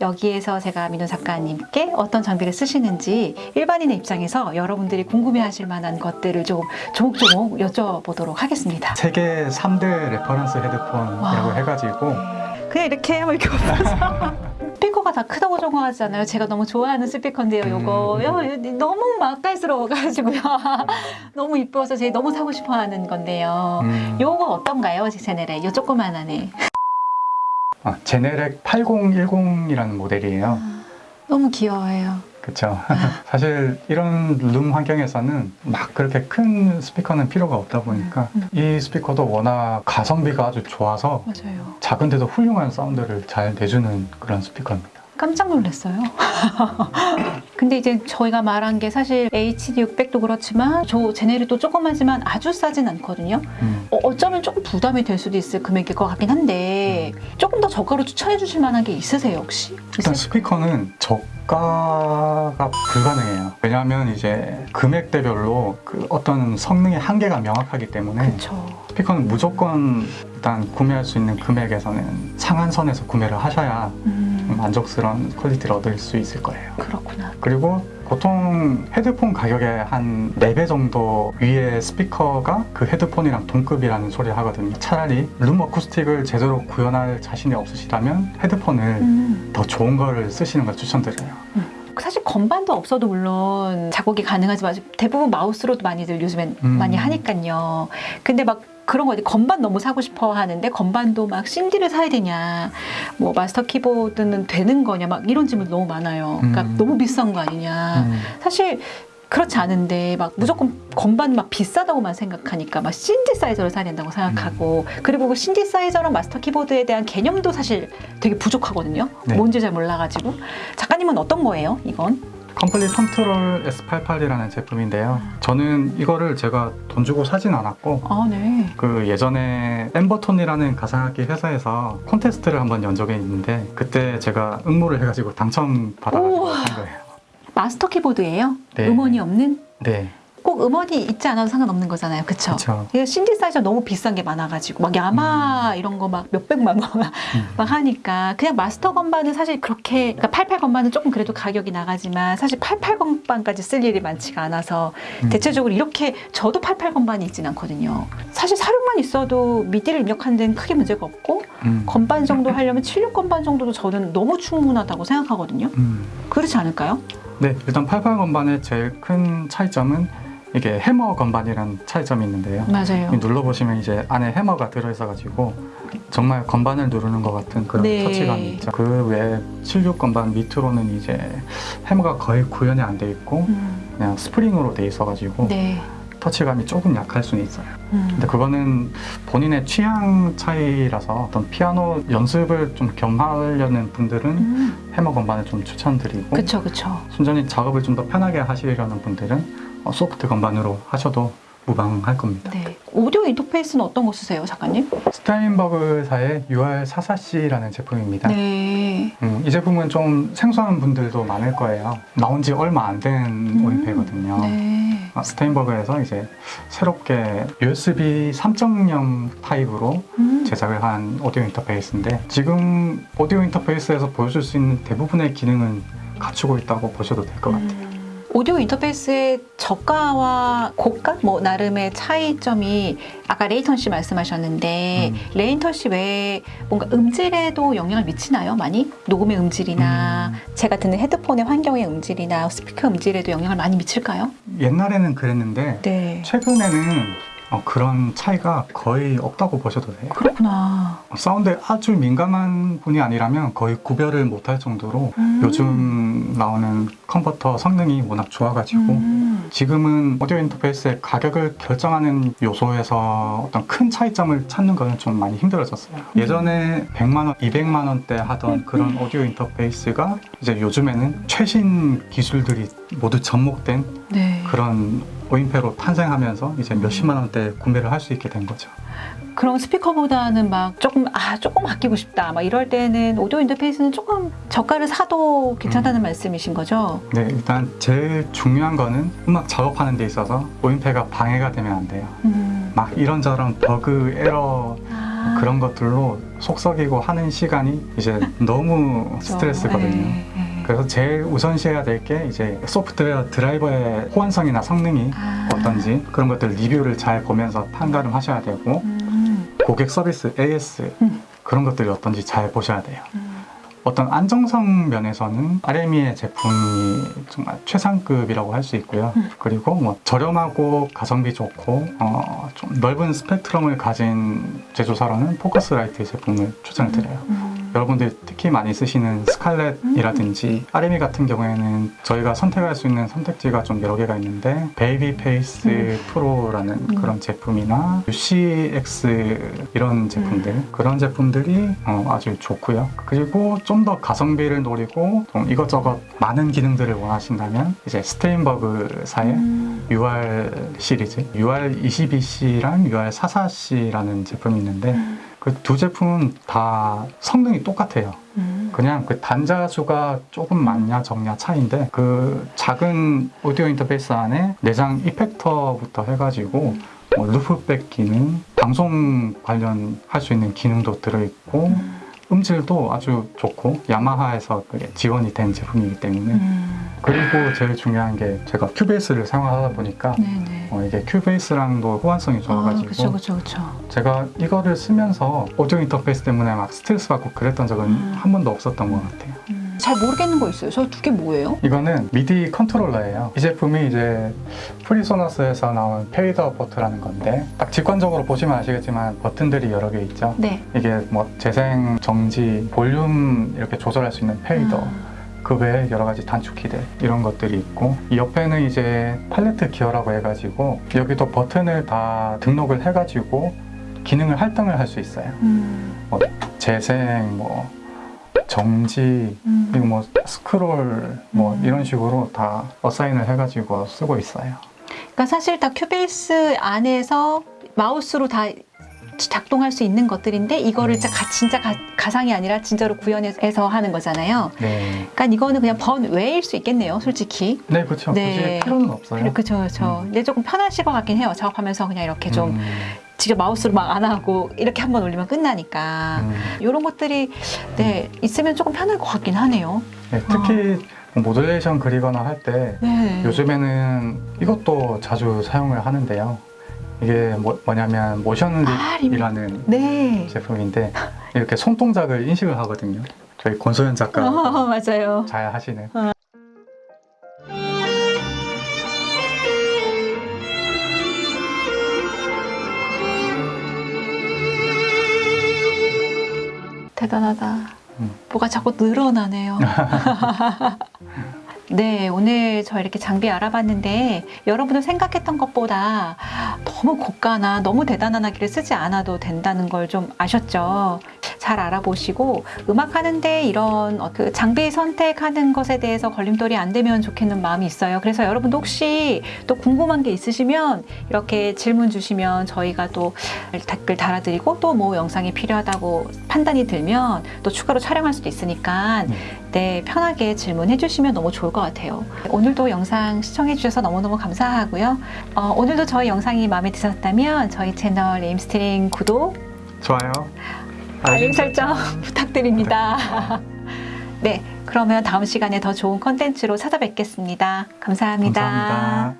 여기에서 제가 민호 작가님께 어떤 장비를 쓰시는지 일반인의 입장에서 여러분들이 궁금해하실 만한 것들을 좀 조목조목 여쭤보도록 하겠습니다. 세계 3대 reference 헤드폰이라고 와. 해가지고 그냥 이렇게 하면 이렇게 없어서 스피커가 다 크다고 적어하잖아요. 제가 너무 좋아하는 스피커인데요. 요거 음. 야, 너무 맛깔스러워가지고요. 너무 이뻐서 제가 너무 사고 싶어 하는 건데요. 음, 요거 어떤가요, 제네렉? 요 조그만한 애. 아, 제네렉 8010이라는 모델이에요. 너무 귀여워요. 그렇죠. 사실 이런 룸 환경에서는 막 그렇게 큰 스피커는 필요가 없다 보니까 음, 이 스피커도 워낙 가성비가 아주 좋아서 맞아요. 작은데도 훌륭한 사운드를 잘 내주는 그런 스피커입니다. 깜짝 놀랐어요. 근데 이제 저희가 말한 게 사실 HD 600도 그렇지만 저 제네리도 조그마지만 아주 싸진 않거든요. 음, 어, 어쩌면 조금 부담이 될 수도 있을 금액일 것 같긴 한데 조금 더 저가로 추천해 주실 만한 게 있으세요 혹시? 일단 있으- 스피커는 저가가 불가능해요. 왜냐하면 이제 금액대별로 그 어떤 성능의 한계가 명확하기 때문에 그쵸. 스피커는 무조건 일단 구매할 수 있는 금액에서는 상한선에서 구매를 하셔야 음, 만족스러운 quality를 얻을 수 있을 거예요. 그렇구나. 그리고 보통 헤드폰 가격의 한 4배 정도 위의 스피커가 그 헤드폰이랑 동급이라는 소리를 하거든요. 차라리 room acoustic을 제대로 구현할 자신이 없으시다면 헤드폰을 음. 더 좋은 거를 쓰시는 걸 추천드려요. 사실 건반도 없어도 물론 작곡이 가능하지만 대부분 마우스로도 많이들 요즘엔 음. 많이 하니까요. 근데 막 그런 거 어디 건반 너무 사고 싶어 하는데 건반도 막 CD를 사야 되냐, 뭐 마스터 키보드는 되는 거냐, 막 이런 질문 너무 많아요. 그러니까 음. 너무 비싼 거 아니냐. 음. 사실 그렇지 않은데 막 무조건 건반 막 비싸다고만 생각하니까 막 신디사이저를 사야 된다고 생각하고 음. 그리고 그 신디사이저랑 마스터 키보드에 대한 개념도 사실 되게 부족하거든요. 네. 뭔지 잘 몰라가지고 작가님은 어떤 거예요? 이건? Komplete Kontrol S88이라는 제품인데요. 저는 이거를 제가 돈 주고 사진 않았고 아 네. 그 예전에 Embertone이라는 가상악기 회사에서 콘테스트를 한번 연 적이 있는데 그때 제가 응모를 해가지고 당첨받아가지고 우와. 한 거예요. 마스터 키보드예요? 네. 음원이 없는? 네, 꼭 음원이 있지 않아도 상관없는 거잖아요. 그쵸? 이게 신디사이저 너무 비싼 게 많아가지고 막 야마하 이런 거 막 몇백만 원 막 하니까 그냥 마스터 건반은 사실 그렇게 그러니까 88 건반은 조금 그래도 가격이 나가지만 사실 88 건반까지 쓸 일이 많지가 않아서 음. 대체적으로 이렇게 저도 88 건반이 있진 않거든요. 사실 사륜만 있어도 미디를 입력하는 데는 크게 문제가 없고 음. 건반 정도 하려면 76 건반 정도도 저는 너무 충분하다고 생각하거든요. 음. 그렇지 않을까요? 네, 일단 88 건반의 제일 큰 차이점은 이게 해머 건반이라는 차이점이 있는데요. 맞아요. 이 눌러보시면 이제 안에 해머가 들어있어가지고 정말 건반을 누르는 것 같은 그런 네. 터치감이 있죠. 그 외에 76 건반 밑으로는 이제 해머가 거의 구현이 안 돼 있고 음, 그냥 스프링으로 돼 있어가지고 네. 터치감이 조금 약할 수는 있어요. 음. 근데 그거는 본인의 취향 차이라서 어떤 피아노 연습을 좀 겸하려는 분들은 음, 해머 건반을 좀 추천드리고 그쵸 그쵸. 순전히 작업을 좀 더 편하게 하시려는 분들은 어, 소프트 건반으로 하셔도 무방할 겁니다. 네. 오디오 인터페이스는 어떤 거 쓰세요, 작가님? Steinberg사의 UR44C라는 제품입니다. 네. 음, 이 제품은 좀 생소한 분들도 많을 거예요. 나온 지 얼마 안된 음, 오인페거든요. 네. 아, Steinberg에서 이제 새롭게 USB 3.0 타입으로 음, 제작을 한 오디오 인터페이스인데 지금 오디오 인터페이스에서 보여줄 수 있는 대부분의 기능은 갖추고 있다고 보셔도 될 것 같아요. 음. 오디오 인터페이스의 저가와 고가 뭐 나름의 차이점이 아까 latency 말씀하셨는데 음. latency 외에 뭔가 음질에도 영향을 미치나요? 많이 녹음의 음질이나 음. 제가 듣는 헤드폰의 환경의 음질이나 스피커 음질에도 영향을 많이 미칠까요? 옛날에는 그랬는데 네. 최근에는 어, 그런 차이가 거의 없다고 보셔도 돼요. 그렇구나. 어, 사운드에 아주 민감한 분이 아니라면 거의 구별을 못할 정도로 음. 요즘 나오는 컨버터 성능이 워낙 좋아가지고 음. 지금은 오디오 인터페이스의 가격을 결정하는 요소에서 어떤 큰 차이점을 찾는 거는 좀 많이 힘들어졌어요. 음. 예전에 100만 원, 200만 원대 하던 그런 오디오 인터페이스가 이제 요즘에는 최신 기술들이 모두 접목된 네. 그런 오인패로 탄생하면서 이제 몇십만 원대 구매를 할 수 있게 된 거죠. 그럼 스피커보다는 막 조금 아 조금 아끼고 싶다 막 이럴 때는 오디오 인터페이스는 조금 저가를 사도 괜찮다는 말씀이신 거죠? 네, 일단 제일 중요한 거는 음악 작업하는 데 있어서 오인패가 방해가 되면 안 돼요. 음. 막 이런저런 버그, 에러 아. 아. 그런 것들로 속썩이고 하는 시간이 이제 너무 그렇죠. 스트레스거든요. 네, 네. 그래서 제일 우선시해야 될 게 이제 소프트웨어 드라이버의 호환성이나 성능이 아. 어떤지 그런 것들 리뷰를 잘 보면서 판단을 하셔야 되고 음. 고객 서비스 AS 음. 그런 것들이 어떤지 잘 보셔야 돼요. 음. 어떤 안정성 면에서는 RME의 제품이 정말 최상급이라고 할 수 있고요. 음. 그리고 뭐 저렴하고 가성비 좋고 어, 좀 넓은 스펙트럼을 가진 제조사로는 Focusrite 제품을 추천을 드려요. 음. 여러분들 특히 많이 쓰시는 스칼렛이라든지 RME 같은 경우에는 저희가 선택할 수 있는 선택지가 좀 여러 개가 있는데 Babyface Pro라는 음. 그런 제품이나 UCX 이런 제품들 음. 그런 제품들이 어, 아주 좋고요. 그리고 좀 더 가성비를 노리고 좀 이것저것 많은 기능들을 원하신다면 이제 Steinberg사의 음. UR 시리즈 UR22C랑 UR44C라는 제품이 있는데 그 두 제품은 다 성능이 똑같아요. 음. 그냥 그 단자 수가 조금 많냐 적냐 차이인데 그 작은 오디오 인터페이스 안에 내장 effector부터 해가지고 뭐 loopback 기능, 방송 관련 할 수 있는 기능도 들어있고 음. 음질도 아주 좋고 야마하에서 지원이 된 제품이기 때문에 음. 그리고 제일 중요한 게 제가 Cubase를 사용하다 보니까 네네. 어, 이게 Cubase랑도 호환성이 아, 좋아가지고 그쵸, 그쵸, 그쵸. 제가 이거를 쓰면서 오디오 인터페이스 때문에 막 스트레스 받고 그랬던 적은 음. 한 번도 없었던 것 같아요. 음. 잘 모르겠는 거 있어요. 저 두 개 뭐예요? 이거는 미디 컨트롤러예요. 이 제품이 이제 PreSonus에서 나온 FaderPort라는 건데 딱 직관적으로 보시면 아시겠지만 버튼들이 여러 개 있죠. 네. 이게 뭐 재생, 정지, 볼륨 이렇게 조절할 수 있는 fader 아. 그 외에 여러 가지 단축 키들 이런 것들이 있고 이 옆에는 이제 Palette Gear라고 해가지고 여기도 버튼을 다 등록을 해가지고 기능을 할당을 할 수 있어요. 음. 재생, 뭐 정지, 음. 그리고 뭐 스크롤 뭐 음. 이런 식으로 다 어사인을 해가지고 쓰고 있어요. 그러니까 사실 다 큐베이스 안에서 마우스로 다 작동할 수 있는 것들인데 이거를 진짜, 가, 진짜 가, 가상이 아니라 진짜로 구현해서 하는 거잖아요. 네, 그러니까 이거는 그냥 번외일 수 있겠네요, 솔직히. 네 그렇죠. 네. 필요는 없어요. 그렇죠, 그렇죠. 음. 근데 조금 편하실 것 같긴 해요. 작업하면서 그냥 이렇게 좀 음, 직접 마우스로 막 안 하고 이렇게 한번 올리면 끝나니까 음. 이런 것들이 네 있으면 조금 편할 것 같긴 하네요. 네, 특히 뭐 모듈레이션 그리거나 할때 네. 요즘에는 이것도 자주 사용을 하는데요. 이게 뭐, 뭐냐면 모션 아. 립이라는 네. 제품인데 이렇게 손 동작을 인식을 하거든요. 저희 권소연 작가 어, 맞아요. 잘 하시는. 대단하다. 음. 뭐가 자꾸 늘어나네요. 네, 오늘 저 이렇게 장비 알아봤는데 여러분들 생각했던 것보다 너무 고가나 너무 대단한 하기를 쓰지 않아도 된다는 걸 좀 아셨죠? 잘 알아보시고 음악 하는데 이런 어, 그 장비 선택하는 것에 대해서 걸림돌이 안 되면 좋겠는 마음이 있어요. 그래서 여러분도 혹시 또 궁금한 게 있으시면 이렇게 질문 주시면 저희가 또 댓글 달아드리고 또 뭐 영상이 필요하다고 판단이 들면 또 추가로 촬영할 수도 있으니까 네. 네, 편하게 질문해 주시면 너무 좋을 것 같아요. 오늘도 영상 시청해 주셔서 너무너무 감사하고요. 어, 오늘도 저희 영상이 마음에 드셨다면 저희 채널 레임스트링 구독, 좋아요. 알림 설정 부탁드립니다. 네, 그러면 다음 시간에 더 좋은 컨텐츠로 찾아뵙겠습니다 감사합니다. 감사합니다.